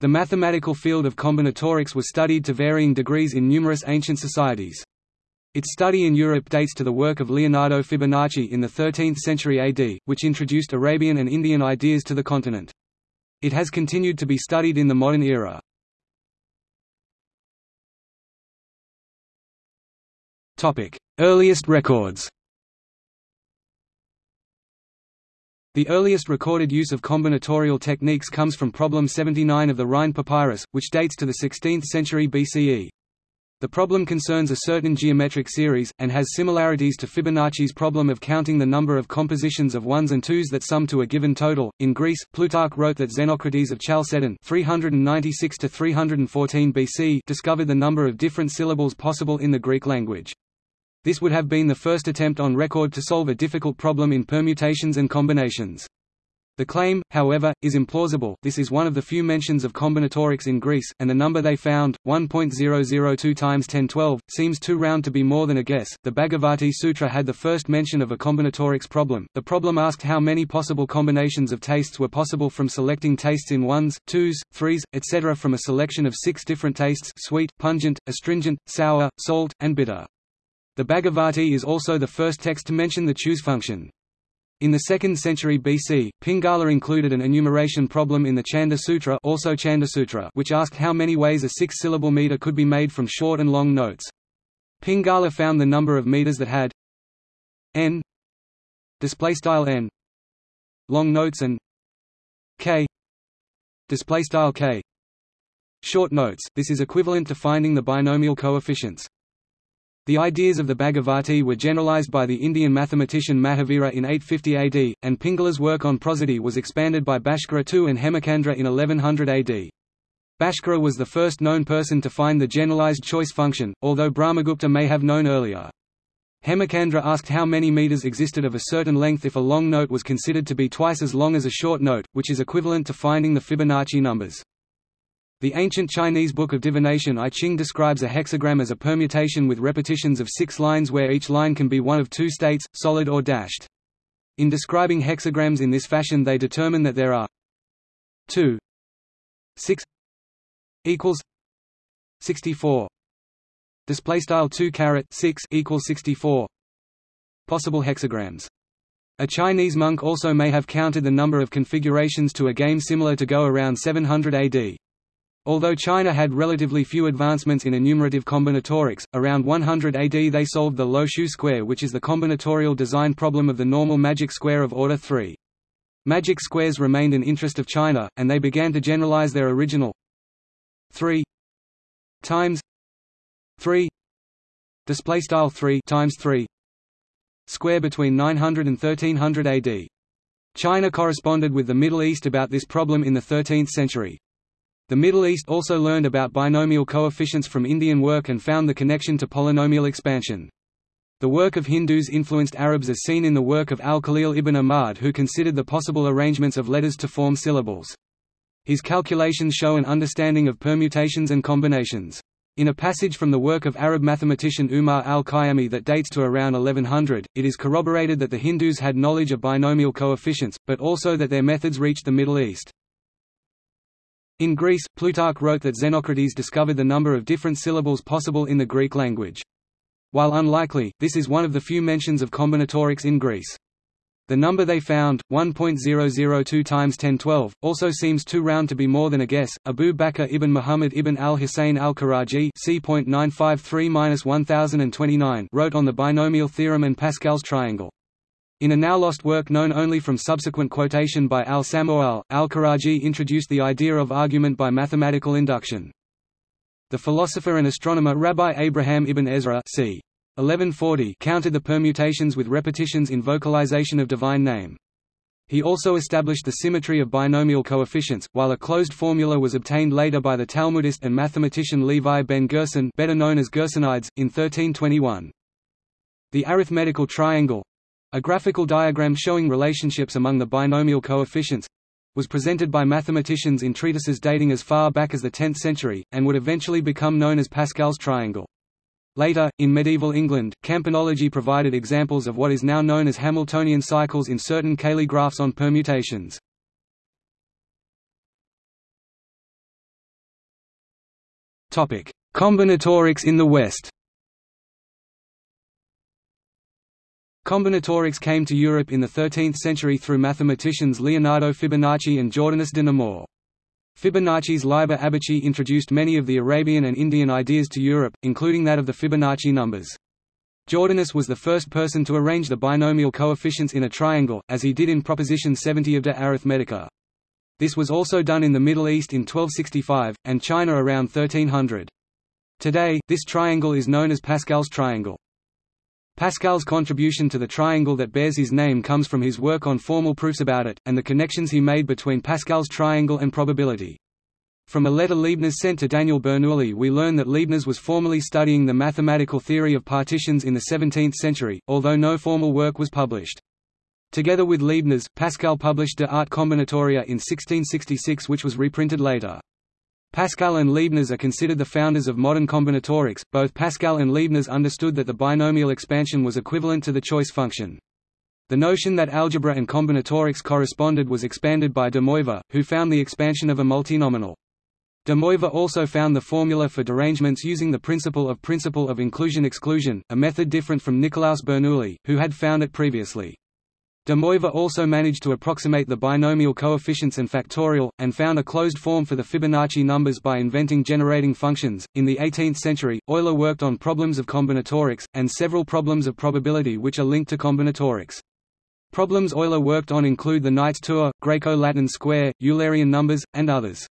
The mathematical field of combinatorics was studied to varying degrees in numerous ancient societies. Its study in Europe dates to the work of Leonardo Fibonacci in the 13th century AD, which introduced Arabian and Indian ideas to the continent. It has continued to be studied in the modern era. Earliest records The earliest recorded use of combinatorial techniques comes from problem 79 of the Rhind Papyrus, which dates to the 16th century BCE. The problem concerns a certain geometric series, and has similarities to Fibonacci's problem of counting the number of compositions of ones and twos that sum to a given total. In Greece, Plutarch wrote that Xenocrates of Chalcedon (396–314 BC) discovered the number of different syllables possible in the Greek language. This would have been the first attempt on record to solve a difficult problem in permutations and combinations. The claim, however, is implausible this is one of the few mentions of combinatorics in Greece, and the number they found, 1.002 times 1012, seems too round to be more than a guess. The Bhagavati Sutra had the first mention of a combinatorics problem. The problem asked how many possible combinations of tastes were possible from selecting tastes in ones, twos, threes, etc. from a selection of six different tastes sweet, pungent, astringent, sour, salt, and bitter. The Bhagavati is also the first text to mention the choose function. In the 2nd century BC, Pingala included an enumeration problem in the Chanda Sutra, also Chanda Sutra which asked how many ways a six-syllable meter could be made from short and long notes. Pingala found the number of meters that had n n long notes and k k short notes. This is equivalent to finding the binomial coefficients. The ideas of the Bhagavati were generalized by the Indian mathematician Mahavira in 850 AD, and Pingala's work on prosody was expanded by Bhaskara II and Hemachandra in 1100 AD. Bhaskara was the first known person to find the generalized choice function, although Brahmagupta may have known earlier. Hemachandra asked how many meters existed of a certain length if a long note was considered to be twice as long as a short note, which is equivalent to finding the Fibonacci numbers. The ancient Chinese Book of Divination I Ching describes a hexagram as a permutation with repetitions of six lines where each line can be one of two states, solid or dashed. In describing hexagrams in this fashion they determine that there are 2 6 equals 64 display style 2 caret 6 equals 64 possible hexagrams a Chinese monk also may have counted the number of configurations to a game similar to Go around 700 AD. Although China had relatively few advancements in enumerative combinatorics, around 100 AD they solved the Lo Shu square which is the combinatorial design problem of the normal magic square of order 3. Magic squares remained an interest of China, and they began to generalize their original 3 times 3 display style 3 times 3 square between 900 and 1300 AD. China corresponded with the Middle East about this problem in the 13th century. The Middle East also learned about binomial coefficients from Indian work and found the connection to polynomial expansion. The work of Hindus influenced Arabs as seen in the work of al-Khalil ibn Ahmad who considered the possible arrangements of letters to form syllables. His calculations show an understanding of permutations and combinations. In a passage from the work of Arab mathematician Umar al-Khayyami that dates to around 1100, it is corroborated that the Hindus had knowledge of binomial coefficients, but also that their methods reached the Middle East. In Greece, Plutarch wrote that Xenocrates discovered the number of different syllables possible in the Greek language. While unlikely, this is one of the few mentions of combinatorics in Greece. The number they found, 1.002 times 1012, also seems too round to be more than a guess. Abu Bakr ibn Muhammad ibn al-Husayn al-Karaji wrote on the binomial theorem and Pascal's triangle. In a now-lost work known only from subsequent quotation by al-Samu'al, al-Karaji introduced the idea of argument by mathematical induction. The philosopher and astronomer Rabbi Abraham ibn Ezra c. 1140 counted the permutations with repetitions in vocalization of divine name. He also established the symmetry of binomial coefficients, while a closed formula was obtained later by the Talmudist and mathematician Levi ben Gerson better known as Gersonides, in 1321. The arithmetical triangle, a graphical diagram showing relationships among the binomial coefficients was presented by mathematicians in treatises dating as far back as the 10th century, and would eventually become known as Pascal's triangle. Later, in medieval England, campanology provided examples of what is now known as Hamiltonian cycles in certain Cayley graphs on permutations. Combinatorics in the West Combinatorics came to Europe in the 13th century through mathematicians Leonardo Fibonacci and Jordanus de Nemore. Fibonacci's Liber Abaci introduced many of the Arabian and Indian ideas to Europe, including that of the Fibonacci numbers. Jordanus was the first person to arrange the binomial coefficients in a triangle, as he did in Proposition 70 of De Arithmetica. This was also done in the Middle East in 1265, and China around 1300. Today, this triangle is known as Pascal's triangle. Pascal's contribution to the triangle that bears his name comes from his work on formal proofs about it, and the connections he made between Pascal's triangle and probability. From a letter Leibniz sent to Daniel Bernoulli we learn that Leibniz was formally studying the mathematical theory of partitions in the 17th century, although no formal work was published. Together with Leibniz, Pascal published De Arte Combinatoria in 1666 which was reprinted later. Pascal and Leibniz are considered the founders of modern combinatorics. Both Pascal and Leibniz understood that the binomial expansion was equivalent to the choice function. The notion that algebra and combinatorics corresponded was expanded by de Moivre, who found the expansion of a multinomial. De Moivre also found the formula for derangements using the principle of principle of inclusion-exclusion, a method different from Nicolaus Bernoulli, who had found it previously. De Moivre also managed to approximate the binomial coefficients and factorial, and found a closed form for the Fibonacci numbers by inventing generating functions. In the 18th century, Euler worked on problems of combinatorics, and several problems of probability which are linked to combinatorics. Problems Euler worked on include the Knight's Tour, Greco-Latin square, Eulerian numbers, and others.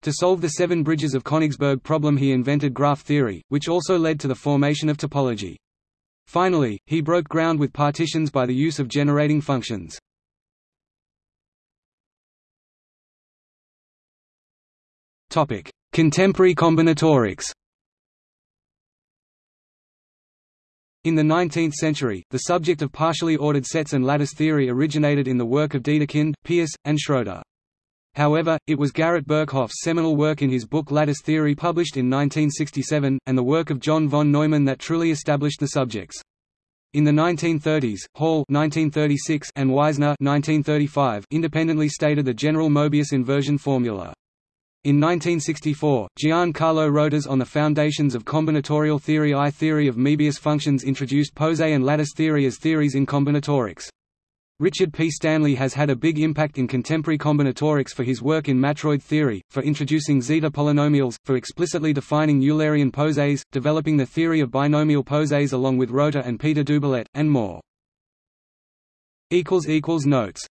To solve the seven bridges of Königsberg problem he invented graph theory, which also led to the formation of topology. Finally, he broke ground with partitions by the use of generating functions. Contemporary combinatorics In the 19th century, the subject of partially ordered sets and lattice theory originated in the work of Dedekind, Peirce, and Schroeder. However, it was Garrett Birkhoff's seminal work in his book Lattice Theory published in 1967, and the work of John von Neumann that truly established the subjects. In the 1930s, Hall 1936 and 1935 independently stated the general Mobius inversion formula. In 1964, Gian-Carlo Rota's on the foundations of combinatorial theory I theory of Möbius functions introduced poset and lattice theory as theories in combinatorics. Richard P. Stanley has had a big impact in contemporary combinatorics for his work in matroid theory, for introducing zeta polynomials, for explicitly defining Eulerian posets, developing the theory of binomial posets along with Rota and Peter Doubilet, and more. Notes